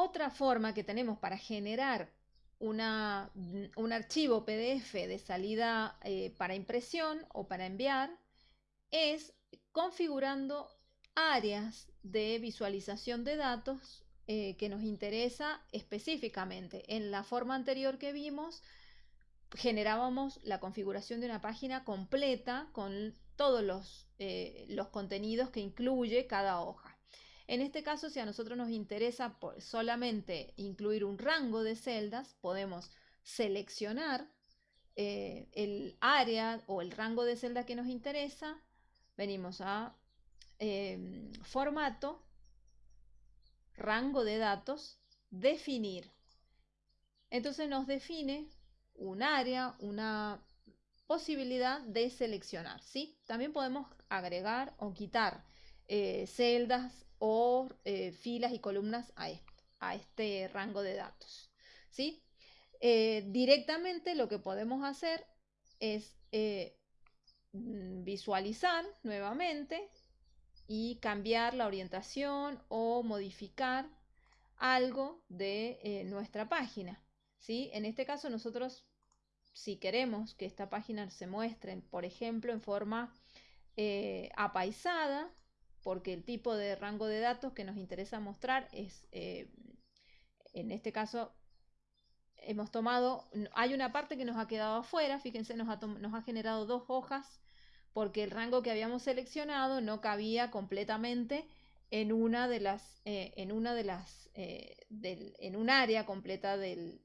Otra forma que tenemos para generar un archivo PDF de salida eh, para impresión o para enviar es configurando áreas de visualización de datos eh, que nos interesa específicamente. En la forma anterior que vimos, generábamos la configuración de una página completa con todos los, eh, los contenidos que incluye cada hoja. En este caso, si a nosotros nos interesa solamente incluir un rango de celdas, podemos seleccionar eh, el área o el rango de celda que nos interesa, venimos a em, formato, rango de datos, definir. Entonces nos define un área, una posibilidad de seleccionar. ¿sí? También podemos agregar o quitar eh, celdas o eh, filas y columnas a este, rango de datos. ¿sí? Eh, directamente lo que podemos hacer es mm, visualizar nuevamente y cambiar la orientación o modificar algo de nuestra página. ¿sí? En este caso nosotros si queremos que esta página se muestre, por ejemplo, en forma eh, apaisada, porque el tipo de rango de datos que nos interesa mostrar es, eh, en este caso, hemos tomado, hay una parte que nos ha quedado afuera, fíjense, nos ha, nos ha generado dos hojas, porque el rango que habíamos seleccionado no cabía completamente en una de las, eh, en una de las, en un área completa del,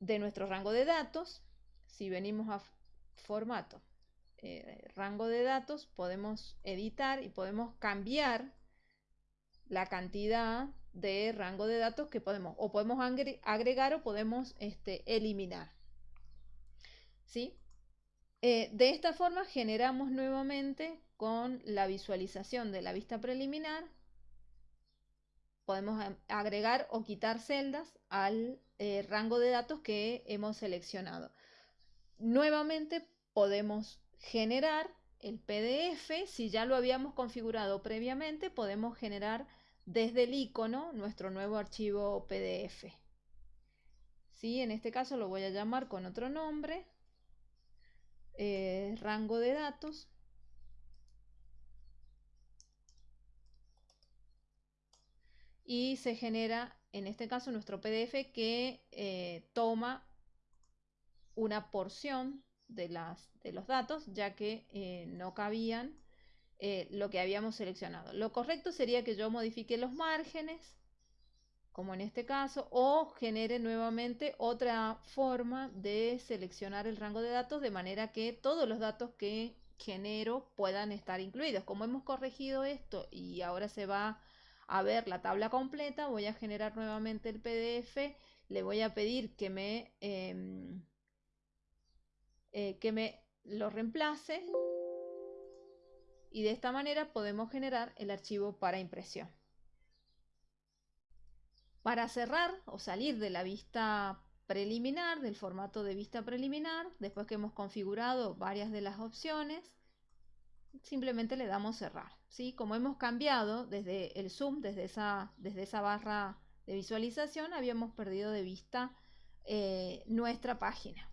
de nuestro rango de datos, si venimos a formato, eh, rango de datos, podemos editar y podemos cambiar la cantidad de rango de datos que podemos o podemos agregar o podemos este, eliminar. ¿Sí? Eh, de esta forma generamos nuevamente con la visualización de la vista preliminar podemos agregar o quitar celdas al eh, rango de datos que hemos seleccionado. Nuevamente podemos generar el PDF, si ya lo habíamos configurado previamente, podemos generar desde el icono nuestro nuevo archivo PDF. ¿Sí? En este caso lo voy a llamar con otro nombre, eh, rango de datos. y se genera, en este caso, nuestro PDF que eh, toma una porción de, las, de los datos, ya que eh, no cabían eh, lo que habíamos seleccionado. Lo correcto sería que yo modifique los márgenes, como en este caso, o genere nuevamente otra forma de seleccionar el rango de datos de manera que todos los datos que genero puedan estar incluidos. Como hemos corregido esto y ahora se va a ver la tabla completa, voy a generar nuevamente el PDF, le voy a pedir que me, em, eh, que me lo reemplace y de esta manera podemos generar el archivo para impresión. Para cerrar o salir de la vista preliminar, del formato de vista preliminar, después que hemos configurado varias de las opciones, simplemente le damos cerrar. ¿sí? Como hemos cambiado desde el zoom, desde esa, desde esa barra de visualización, habíamos perdido de vista eh, nuestra página.